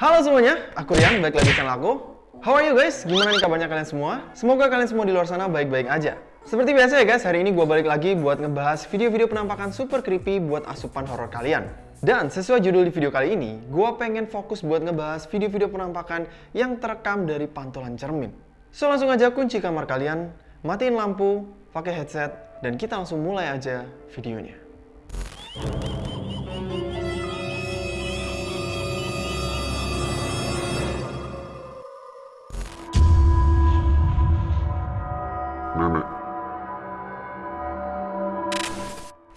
Halo semuanya, aku Rian, balik lagi channel aku. How are you guys? Gimana nih kabarnya kalian semua? Semoga kalian semua di luar sana baik-baik aja. Seperti biasa ya guys, hari ini gue balik lagi buat ngebahas video-video penampakan super creepy buat asupan horor kalian. Dan sesuai judul di video kali ini, gue pengen fokus buat ngebahas video-video penampakan yang terekam dari pantulan cermin. So langsung aja kunci kamar kalian, matiin lampu, pakai headset, dan kita langsung mulai aja videonya.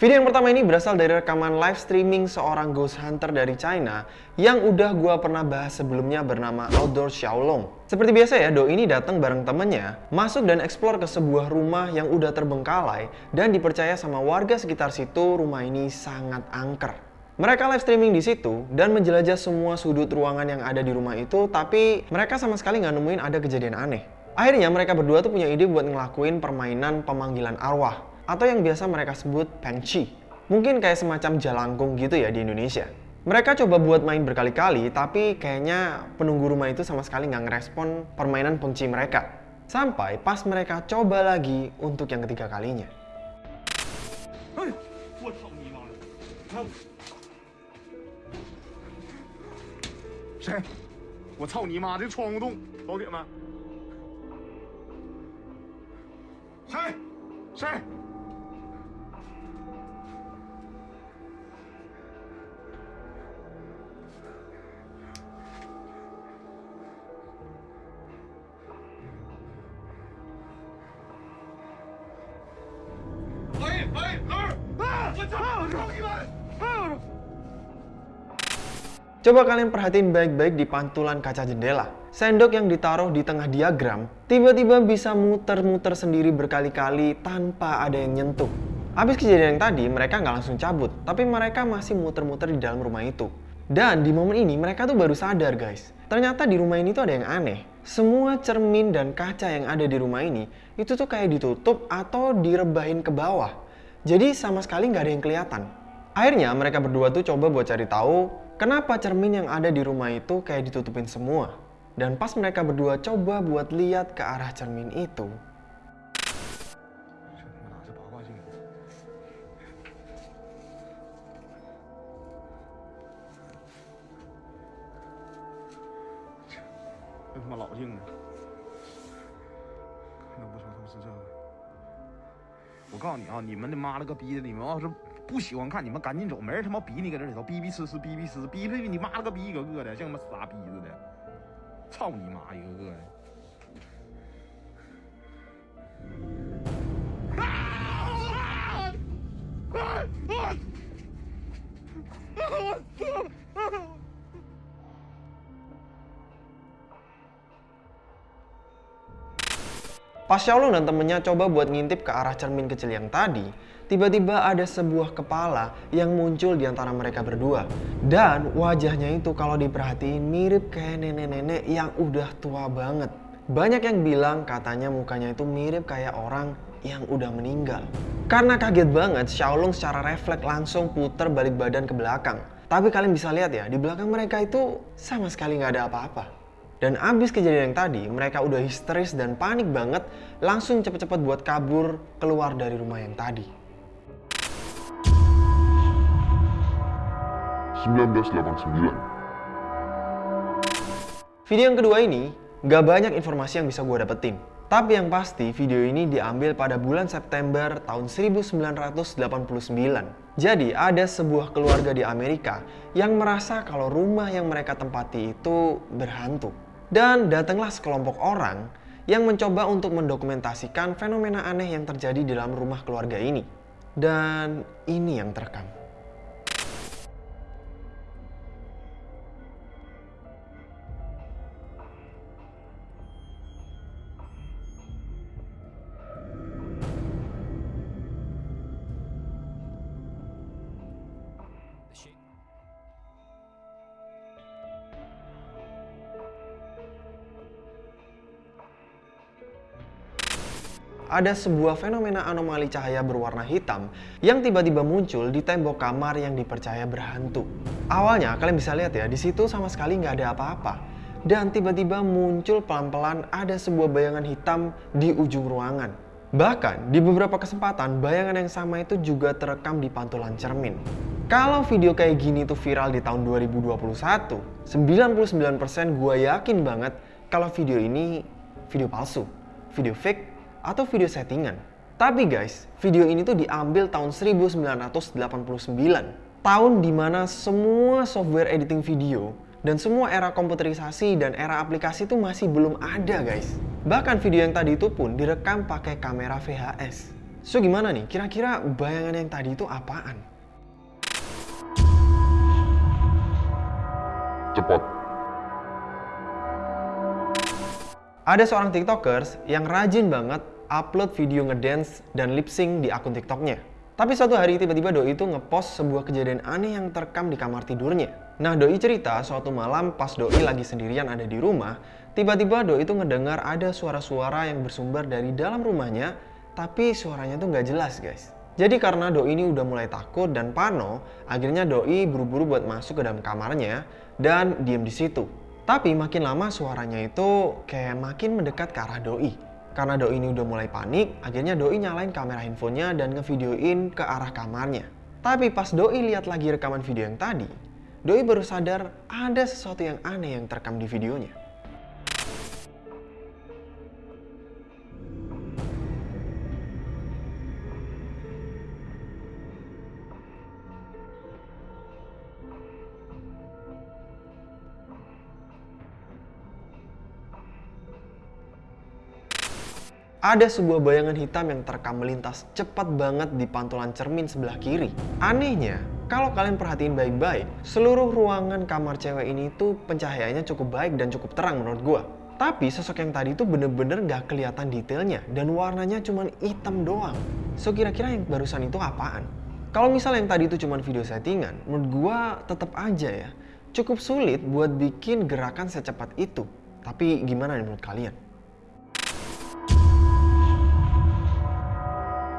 Video yang pertama ini berasal dari rekaman live streaming seorang ghost hunter dari China yang udah gua pernah bahas sebelumnya bernama Outdoor Xiaolong. Seperti biasa ya, Do ini datang bareng temennya, masuk dan eksplor ke sebuah rumah yang udah terbengkalai dan dipercaya sama warga sekitar situ rumah ini sangat angker. Mereka live streaming di situ dan menjelajah semua sudut ruangan yang ada di rumah itu, tapi mereka sama sekali nggak nemuin ada kejadian aneh. Akhirnya mereka berdua tuh punya ide buat ngelakuin permainan pemanggilan arwah atau yang biasa mereka sebut pengchi. Mungkin kayak semacam jalangkung gitu ya di Indonesia. Mereka coba buat main berkali-kali, tapi kayaknya penunggu rumah itu sama sekali nggak ngerespon permainan pengci mereka. Sampai pas mereka coba lagi untuk yang ketiga kalinya. 哎，Coba kalian perhatiin baik-baik di pantulan kaca jendela. Sendok yang ditaruh di tengah diagram tiba-tiba bisa muter-muter sendiri berkali-kali tanpa ada yang nyentuh. Abis kejadian yang tadi, mereka nggak langsung cabut, tapi mereka masih muter-muter di dalam rumah itu. Dan di momen ini mereka tuh baru sadar guys, ternyata di rumah ini tuh ada yang aneh semua cermin dan kaca yang ada di rumah ini itu tuh kayak ditutup atau direbahin ke bawah. Jadi sama sekali nggak ada yang kelihatan. Akhirnya mereka berdua tuh coba buat cari tahu kenapa cermin yang ada di rumah itu kayak ditutupin semua. Dan pas mereka berdua coba buat lihat ke arah cermin itu, 我告诉你啊，你们的妈了个逼的！你们要是不喜欢看，你们赶紧走，没人他妈逼你搁这里头逼逼呲呲逼逼呲逼逼你妈了个逼一个个的，像他妈傻逼似的！操你妈一个个的！Pas Xiaolong dan temennya coba buat ngintip ke arah cermin kecil yang tadi, tiba-tiba ada sebuah kepala yang muncul di antara mereka berdua. Dan wajahnya itu kalau diperhatiin mirip kayak nenek-nenek yang udah tua banget. Banyak yang bilang katanya mukanya itu mirip kayak orang yang udah meninggal. Karena kaget banget, Xiaolong secara refleks langsung puter balik badan ke belakang. Tapi kalian bisa lihat ya, di belakang mereka itu sama sekali nggak ada apa-apa. Dan abis kejadian yang tadi, mereka udah histeris dan panik banget, langsung cepet-cepet buat kabur keluar dari rumah yang tadi. 1989 Video yang kedua ini, nggak banyak informasi yang bisa gue dapetin. Tapi yang pasti, video ini diambil pada bulan September tahun 1989. Jadi, ada sebuah keluarga di Amerika yang merasa kalau rumah yang mereka tempati itu berhantu. Dan datanglah sekelompok orang yang mencoba untuk mendokumentasikan fenomena aneh yang terjadi di dalam rumah keluarga ini. Dan ini yang terekam. Ada sebuah fenomena anomali cahaya berwarna hitam yang tiba-tiba muncul di tembok kamar yang dipercaya berhantu. Awalnya kalian bisa lihat ya, di situ sama sekali nggak ada apa-apa. Dan tiba-tiba muncul pelan-pelan ada sebuah bayangan hitam di ujung ruangan. Bahkan di beberapa kesempatan bayangan yang sama itu juga terekam di pantulan cermin. Kalau video kayak gini tuh viral di tahun 2021, 99% gue yakin banget kalau video ini video palsu, video fake, atau video settingan. Tapi guys, video ini tuh diambil tahun 1989. Tahun di mana semua software editing video dan semua era komputerisasi dan era aplikasi itu masih belum ada guys. Bahkan video yang tadi itu pun direkam pakai kamera VHS. So gimana nih, kira-kira bayangan yang tadi itu apaan? Cepat. Ada seorang tiktokers yang rajin banget upload video ngedance dan lip sync di akun tiktoknya. Tapi suatu hari tiba-tiba Doi itu ngepost sebuah kejadian aneh yang terekam di kamar tidurnya. Nah Doi cerita suatu malam pas Doi lagi sendirian ada di rumah, tiba-tiba Doi itu ngedengar ada suara-suara yang bersumber dari dalam rumahnya, tapi suaranya tuh nggak jelas guys. Jadi karena Doi ini udah mulai takut dan pano, akhirnya Doi buru-buru buat masuk ke dalam kamarnya dan diem di situ. Tapi makin lama suaranya itu kayak makin mendekat ke arah Doi. Karena Doi ini udah mulai panik, akhirnya Doi nyalain kamera handphonenya dan ngevideoin ke arah kamarnya. Tapi pas Doi lihat lagi rekaman video yang tadi, Doi baru sadar ada sesuatu yang aneh yang terekam di videonya. Ada sebuah bayangan hitam yang terekam melintas cepat banget di pantulan cermin sebelah kiri. Anehnya, kalau kalian perhatiin baik-baik, seluruh ruangan kamar cewek ini tuh pencahayaannya cukup baik dan cukup terang menurut gua. Tapi sosok yang tadi itu bener-bener gak kelihatan detailnya dan warnanya cuma hitam doang. So kira-kira yang barusan itu apaan? Kalau misal yang tadi itu cuma video settingan, menurut gua tetap aja ya. Cukup sulit buat bikin gerakan secepat itu. Tapi gimana menurut kalian?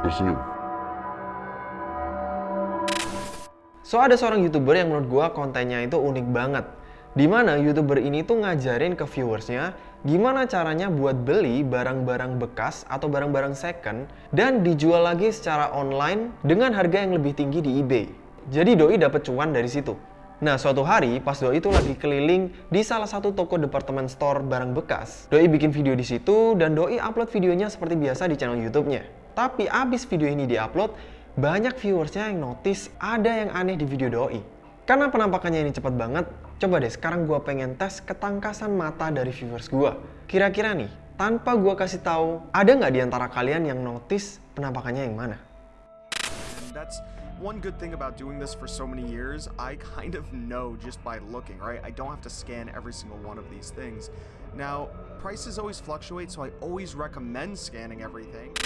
Tersenyum. So ada seorang youtuber yang menurut gua kontennya itu unik banget. Di mana youtuber ini tuh ngajarin ke viewersnya gimana caranya buat beli barang-barang bekas atau barang-barang second dan dijual lagi secara online dengan harga yang lebih tinggi di eBay. Jadi Doi dapat cuan dari situ. Nah, suatu hari pas Doi itu lagi keliling di salah satu toko department store barang bekas, Doi bikin video di situ dan Doi upload videonya seperti biasa di channel YouTube-nya. Tapi abis video ini diupload, banyak viewersnya yang notice ada yang aneh di video Doi. Karena penampakannya ini cepat banget, coba deh sekarang gue pengen tes ketangkasan mata dari viewers gue. Kira-kira nih, tanpa gue kasih tahu, ada nggak di antara kalian yang notice penampakannya yang mana? One good thing about doing this for so many years. I kind of know just by looking, right? I don't have to scan every single one of these things. Now, prices always fluctuate, so I always recommend scanning everything.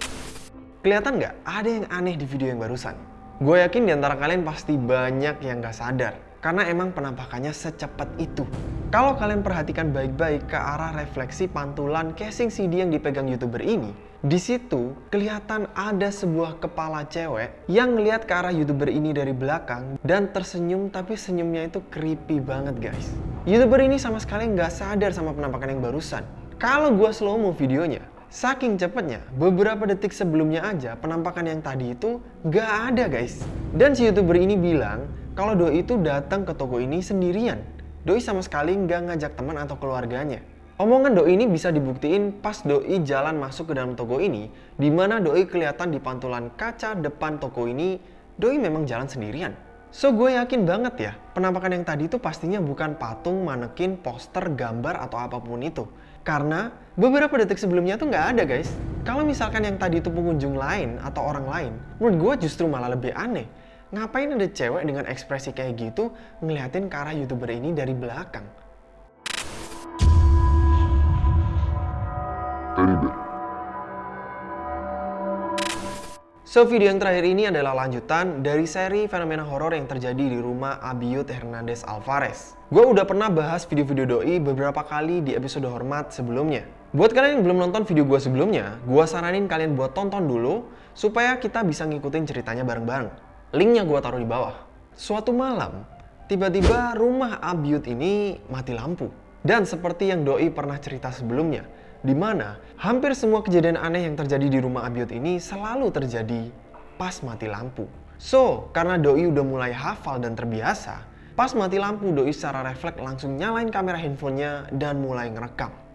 Kelihatan nggak ada yang aneh di video yang barusan? Gue yakin di antara kalian pasti banyak yang nggak sadar. Karena emang penampakannya secepat itu. Kalau kalian perhatikan baik-baik ke arah refleksi pantulan casing CD yang dipegang youtuber ini, di situ kelihatan ada sebuah kepala cewek yang ngelihat ke arah youtuber ini dari belakang dan tersenyum tapi senyumnya itu creepy banget guys. Youtuber ini sama sekali nggak sadar sama penampakan yang barusan. Kalau gue slow mo videonya, Saking cepatnya, beberapa detik sebelumnya aja penampakan yang tadi itu gak ada guys. Dan si youtuber ini bilang kalau Doi itu datang ke toko ini sendirian. Doi sama sekali nggak ngajak teman atau keluarganya. Omongan Doi ini bisa dibuktiin pas Doi jalan masuk ke dalam toko ini, di mana Doi kelihatan di pantulan kaca depan toko ini, Doi memang jalan sendirian. So gue yakin banget ya, penampakan yang tadi itu pastinya bukan patung, manekin, poster, gambar, atau apa pun itu. Karena beberapa detik sebelumnya tuh nggak ada guys. Kalau misalkan yang tadi itu pengunjung lain atau orang lain, menurut gue justru malah lebih aneh. Ngapain ada cewek dengan ekspresi kayak gitu ngeliatin ke arah youtuber ini dari belakang? So, video yang terakhir ini adalah lanjutan dari seri fenomena horor yang terjadi di rumah Abiud Hernandez Alvarez. Gue udah pernah bahas video-video doi beberapa kali di episode hormat sebelumnya. Buat kalian yang belum nonton video gue sebelumnya, gue saranin kalian buat tonton dulu supaya kita bisa ngikutin ceritanya bareng-bareng. Linknya gue taruh di bawah. Suatu malam, tiba-tiba rumah Abiut ini mati lampu. Dan seperti yang Doi pernah cerita sebelumnya, di mana hampir semua kejadian aneh yang terjadi di rumah Abiut ini selalu terjadi pas mati lampu. So, karena Doi udah mulai hafal dan terbiasa, pas mati lampu Doi secara refleks langsung nyalain kamera handphonenya dan mulai ngerekam.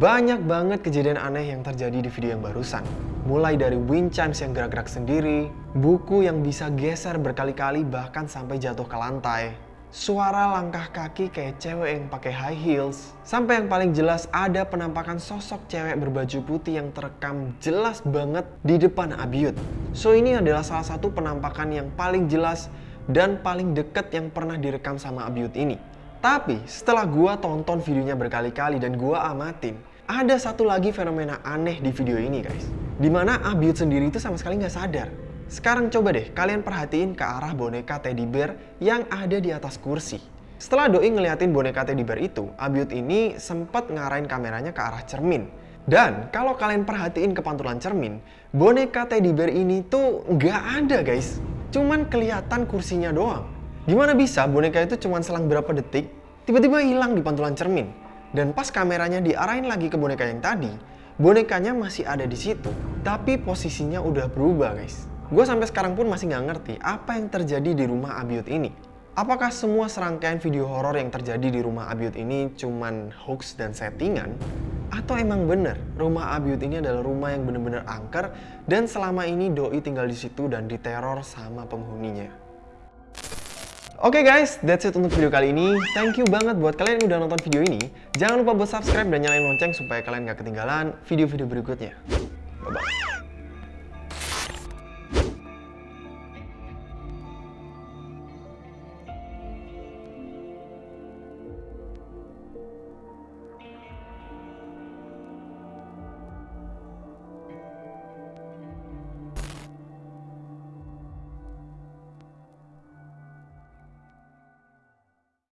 Banyak banget kejadian aneh yang terjadi di video yang barusan. Mulai dari wind chimes yang gerak-gerak sendiri, buku yang bisa geser berkali-kali bahkan sampai jatuh ke lantai, suara langkah kaki kayak cewek yang pakai high heels, sampai yang paling jelas ada penampakan sosok cewek berbaju putih yang terekam jelas banget di depan Abiut. So ini adalah salah satu penampakan yang paling jelas dan paling deket yang pernah direkam sama Abiut ini. Tapi setelah gua tonton videonya berkali-kali dan gua amatin, ada satu lagi fenomena aneh di video ini guys. Di mana Abiut sendiri itu sama sekali nggak sadar. Sekarang coba deh kalian perhatiin ke arah boneka teddy bear yang ada di atas kursi. Setelah Doi ngeliatin boneka teddy bear itu, Abiut ini sempat ngarahin kameranya ke arah cermin. Dan kalau kalian perhatiin ke pantulan cermin, boneka teddy bear ini tuh nggak ada guys. Cuman kelihatan kursinya doang. Gimana bisa boneka itu cuma selang berapa detik, tiba-tiba hilang di pantulan cermin. Dan pas kameranya diarahin lagi ke boneka yang tadi, bonekanya masih ada di situ. Tapi posisinya udah berubah guys. Gue sampai sekarang pun masih nggak ngerti apa yang terjadi di rumah Abiut ini. Apakah semua serangkaian video horor yang terjadi di rumah Abiut ini cuman hoax dan settingan? Atau emang bener rumah Abiut ini adalah rumah yang bener-bener angker dan selama ini Doi tinggal di situ dan diteror sama penghuninya? Oke okay guys, that's it untuk video kali ini. Thank you banget buat kalian yang udah nonton video ini. Jangan lupa buat subscribe dan nyalain lonceng supaya kalian gak ketinggalan video-video berikutnya. Bye-bye.